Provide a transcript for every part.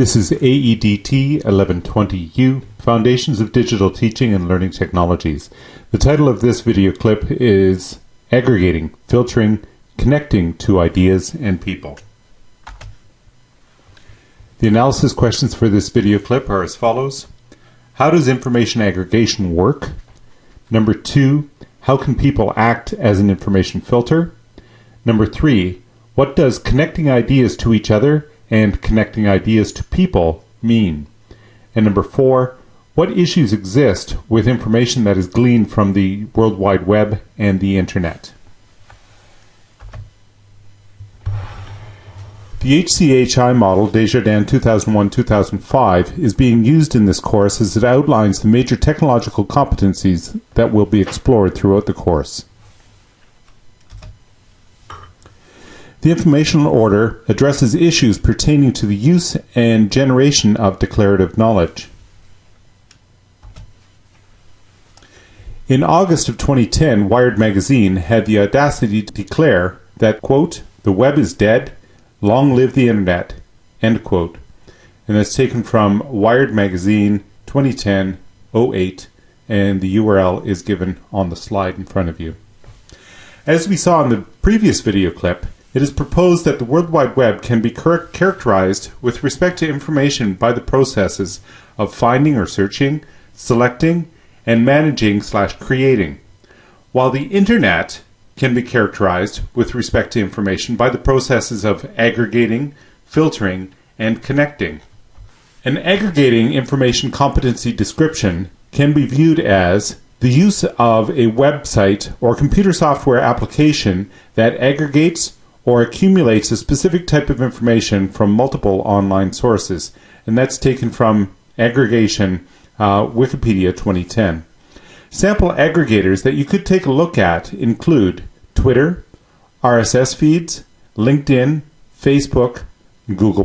This is AEDT 1120U, Foundations of Digital Teaching and Learning Technologies. The title of this video clip is Aggregating, Filtering, Connecting to Ideas and People. The analysis questions for this video clip are as follows. How does information aggregation work? Number two, how can people act as an information filter? Number three, what does connecting ideas to each other and connecting ideas to people mean? And number four, what issues exist with information that is gleaned from the World Wide Web and the Internet? The HCHI model, Desjardins 2001-2005, is being used in this course as it outlines the major technological competencies that will be explored throughout the course. The informational order addresses issues pertaining to the use and generation of declarative knowledge. In August of 2010, Wired magazine had the audacity to declare that, quote, the web is dead, long live the internet, end quote. And that's taken from Wired magazine 2010 08, and the URL is given on the slide in front of you. As we saw in the previous video clip, it is proposed that the World Wide Web can be char characterized with respect to information by the processes of finding or searching, selecting, and managing slash creating, while the Internet can be characterized with respect to information by the processes of aggregating, filtering, and connecting. An aggregating information competency description can be viewed as the use of a website or computer software application that aggregates or accumulates a specific type of information from multiple online sources. And that's taken from aggregation uh, Wikipedia 2010. Sample aggregators that you could take a look at include Twitter, RSS feeds, LinkedIn, Facebook, Google+.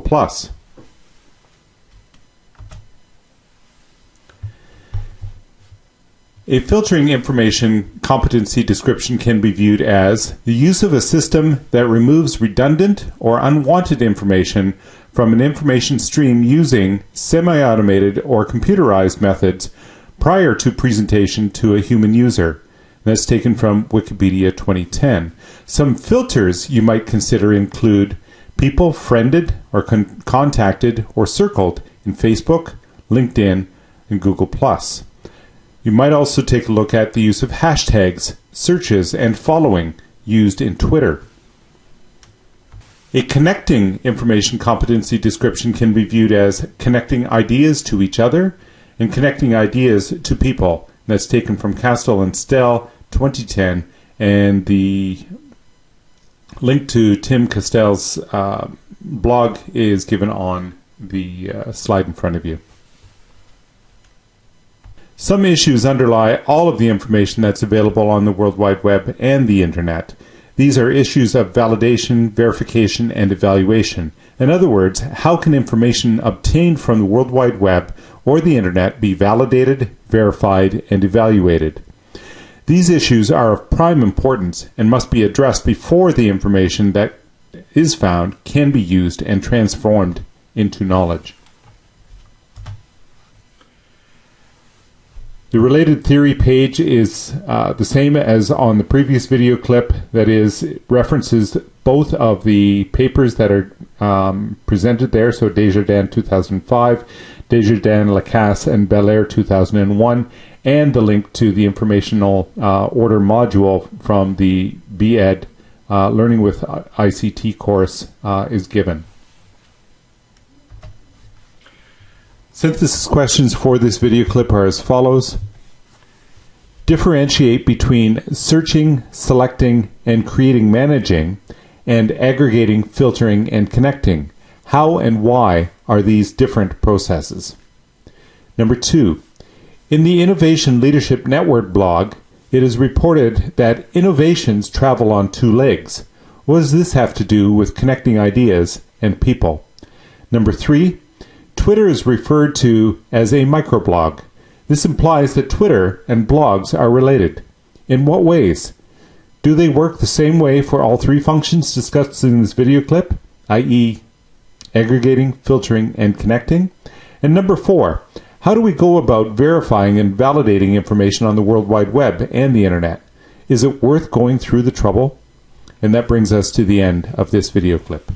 A filtering information competency description can be viewed as the use of a system that removes redundant or unwanted information from an information stream using semi-automated or computerized methods prior to presentation to a human user. That's taken from Wikipedia 2010. Some filters you might consider include people friended or con contacted or circled in Facebook, LinkedIn, and Google+. You might also take a look at the use of hashtags, searches, and following used in Twitter. A connecting information competency description can be viewed as connecting ideas to each other and connecting ideas to people. That's taken from Kastelle and Stell 2010 and the link to Tim Kastelle's uh, blog is given on the uh, slide in front of you. Some issues underlie all of the information that's available on the World Wide Web and the Internet. These are issues of validation, verification, and evaluation. In other words, how can information obtained from the World Wide Web or the Internet be validated, verified, and evaluated? These issues are of prime importance and must be addressed before the information that is found can be used and transformed into knowledge. The related theory page is uh, the same as on the previous video clip, that is, references both of the papers that are um, presented there, so Desjardins 2005, Desjardins, Lacasse, and Belair 2001, and the link to the informational uh, order module from the BEd uh, Learning with ICT course uh, is given. Synthesis questions for this video clip are as follows. Differentiate between searching, selecting, and creating managing, and aggregating, filtering, and connecting. How and why are these different processes? Number two, in the Innovation Leadership Network blog, it is reported that innovations travel on two legs. What does this have to do with connecting ideas and people? Number three, Twitter is referred to as a microblog. This implies that Twitter and blogs are related. In what ways? Do they work the same way for all three functions discussed in this video clip, i.e. aggregating, filtering, and connecting? And number four, how do we go about verifying and validating information on the World Wide Web and the Internet? Is it worth going through the trouble? And that brings us to the end of this video clip.